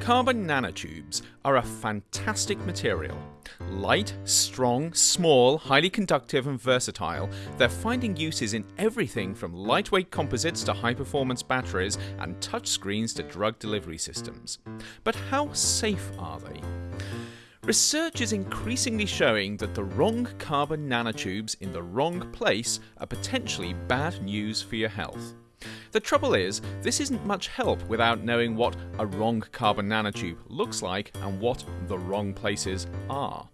Carbon nanotubes are a fantastic material. Light, strong, small, highly conductive and versatile, they're finding uses in everything from lightweight composites to high-performance batteries and touchscreens to drug delivery systems. But how safe are they? Research is increasingly showing that the wrong carbon nanotubes in the wrong place are potentially bad news for your health. The trouble is, this isn't much help without knowing what a wrong carbon nanotube looks like and what the wrong places are.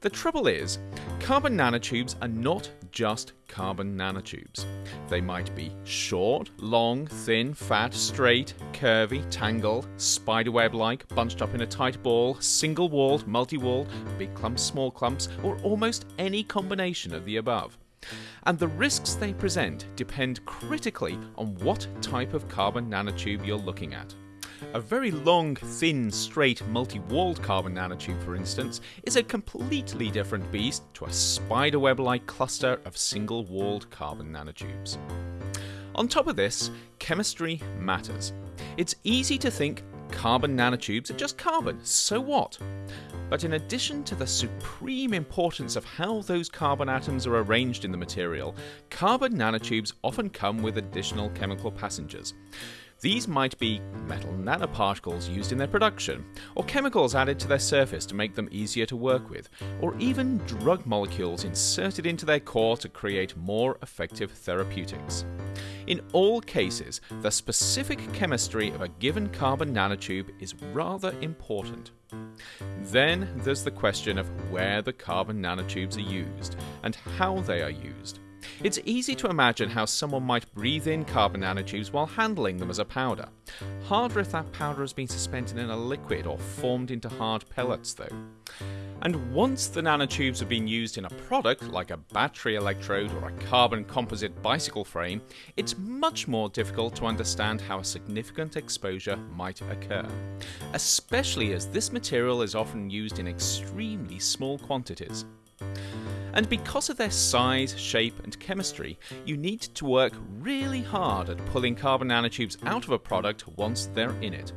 The trouble is, carbon nanotubes are not just carbon nanotubes. They might be short, long, thin, fat, straight, curvy, tangled, spiderweb like, bunched up in a tight ball, single walled, multi walled, big clumps, small clumps, or almost any combination of the above and the risks they present depend critically on what type of carbon nanotube you're looking at. A very long, thin, straight, multi-walled carbon nanotube, for instance, is a completely different beast to a spiderweb-like cluster of single-walled carbon nanotubes. On top of this, chemistry matters. It's easy to think carbon nanotubes are just carbon, so what? But in addition to the supreme importance of how those carbon atoms are arranged in the material, carbon nanotubes often come with additional chemical passengers. These might be metal nanoparticles used in their production, or chemicals added to their surface to make them easier to work with, or even drug molecules inserted into their core to create more effective therapeutics. In all cases, the specific chemistry of a given carbon nanotube is rather important. Then there's the question of where the carbon nanotubes are used and how they are used. It's easy to imagine how someone might breathe in carbon nanotubes while handling them as a powder. Harder if that powder has been suspended in a liquid or formed into hard pellets, though. And once the nanotubes have been used in a product like a battery electrode or a carbon composite bicycle frame, it's much more difficult to understand how a significant exposure might occur, especially as this material is often used in extremely small quantities. And because of their size, shape and chemistry, you need to work really hard at pulling carbon nanotubes out of a product once they're in it.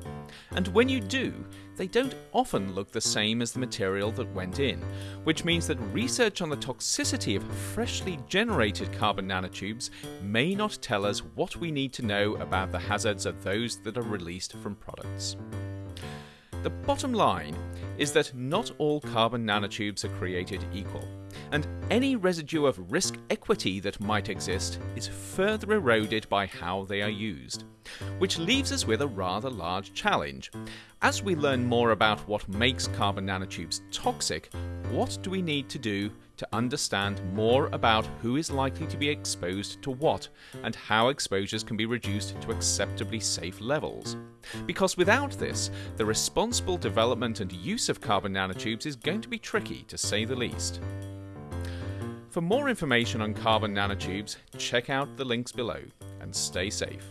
And when you do, they don't often look the same as the material that went in, which means that research on the toxicity of freshly generated carbon nanotubes may not tell us what we need to know about the hazards of those that are released from products. The bottom line is that not all carbon nanotubes are created equal and any residue of risk equity that might exist is further eroded by how they are used. Which leaves us with a rather large challenge. As we learn more about what makes carbon nanotubes toxic, what do we need to do to understand more about who is likely to be exposed to what and how exposures can be reduced to acceptably safe levels. Because without this, the responsible development and use of carbon nanotubes is going to be tricky to say the least. For more information on carbon nanotubes, check out the links below and stay safe.